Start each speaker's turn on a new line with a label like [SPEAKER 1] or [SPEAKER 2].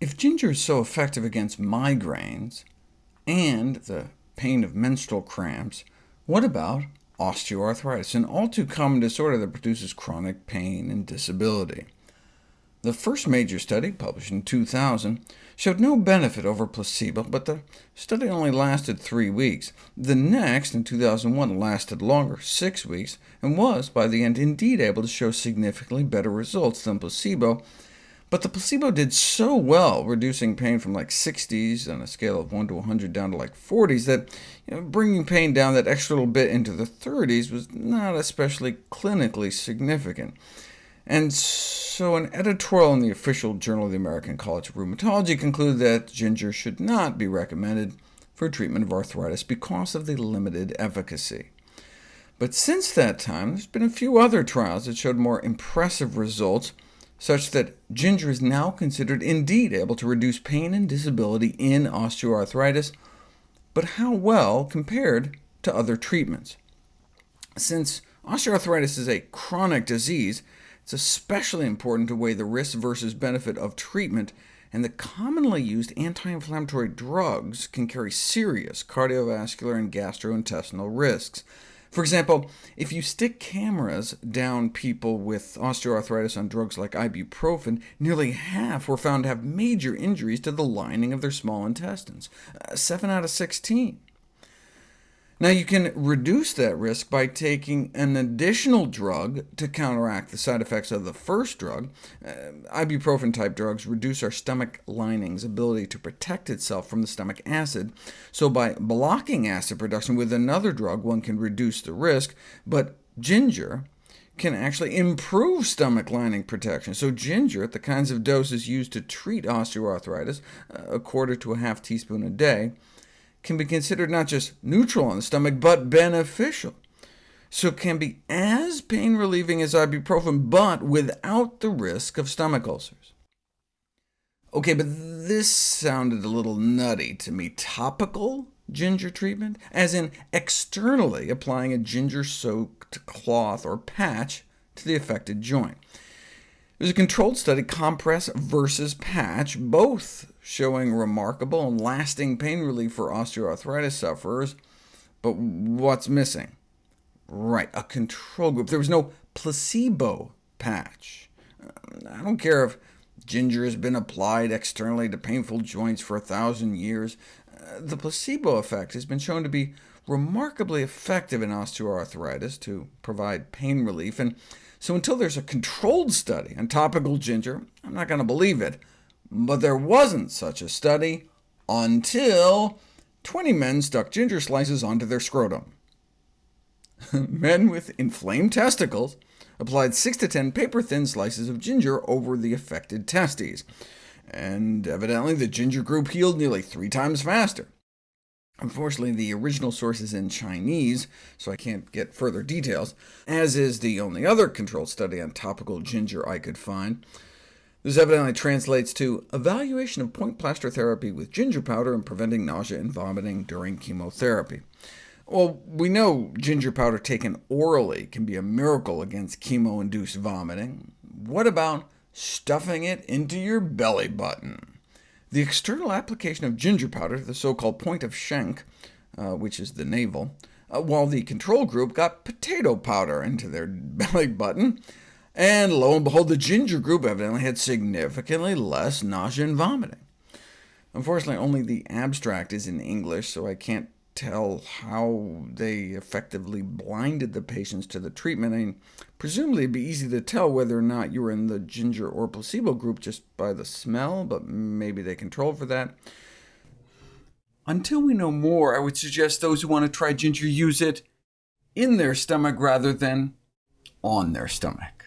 [SPEAKER 1] If ginger is so effective against migraines and the pain of menstrual cramps, what about osteoarthritis, an all-too common disorder that produces chronic pain and disability? The first major study, published in 2000, showed no benefit over placebo, but the study only lasted three weeks. The next, in 2001, lasted longer, six weeks, and was, by the end, indeed able to show significantly better results than placebo, but the placebo did so well, reducing pain from like 60s on a scale of 1 to 100 down to like 40s, that you know, bringing pain down that extra little bit into the 30s was not especially clinically significant. And so an editorial in the official Journal of the American College of Rheumatology concluded that ginger should not be recommended for treatment of arthritis because of the limited efficacy. But since that time, there's been a few other trials that showed more impressive results, such that ginger is now considered indeed able to reduce pain and disability in osteoarthritis, but how well compared to other treatments? Since osteoarthritis is a chronic disease, it's especially important to weigh the risk versus benefit of treatment, and the commonly used anti-inflammatory drugs can carry serious cardiovascular and gastrointestinal risks. For example, if you stick cameras down people with osteoarthritis on drugs like ibuprofen, nearly half were found to have major injuries to the lining of their small intestines, uh, 7 out of 16. Now, you can reduce that risk by taking an additional drug to counteract the side effects of the first drug. Uh, Ibuprofen-type drugs reduce our stomach lining's ability to protect itself from the stomach acid, so by blocking acid production with another drug, one can reduce the risk, but ginger can actually improve stomach lining protection. So ginger, at the kinds of doses used to treat osteoarthritis, uh, a quarter to a half teaspoon a day, can be considered not just neutral on the stomach, but beneficial. So it can be as pain-relieving as ibuprofen, but without the risk of stomach ulcers. OK, but this sounded a little nutty to me. Topical ginger treatment, as in externally applying a ginger-soaked cloth or patch to the affected joint. It was a controlled study, compress versus patch, both showing remarkable and lasting pain relief for osteoarthritis sufferers. But what's missing? Right, a control group. There was no placebo patch. Uh, I don't care if ginger has been applied externally to painful joints for a thousand years. The placebo effect has been shown to be remarkably effective in osteoarthritis to provide pain relief, and so until there's a controlled study on topical ginger, I'm not going to believe it. But there wasn't such a study until 20 men stuck ginger slices onto their scrotum. men with inflamed testicles applied 6 to 10 paper-thin slices of ginger over the affected testes, and evidently the ginger group healed nearly three times faster. Unfortunately, the original source is in Chinese, so I can't get further details, as is the only other controlled study on topical ginger I could find. This evidently translates to evaluation of point plaster therapy with ginger powder and preventing nausea and vomiting during chemotherapy. Well, we know ginger powder taken orally can be a miracle against chemo-induced vomiting. What about stuffing it into your belly button? The external application of ginger powder, to the so-called point of Shenque, uh, which is the navel, uh, while the control group got potato powder into their belly button, and lo and behold, the ginger group evidently had significantly less nausea and vomiting. Unfortunately, only the abstract is in English, so I can't tell how they effectively blinded the patients to the treatment. I mean, presumably it'd be easy to tell whether or not you were in the ginger or placebo group just by the smell, but maybe they controlled for that. Until we know more, I would suggest those who want to try ginger use it in their stomach rather than on their stomach.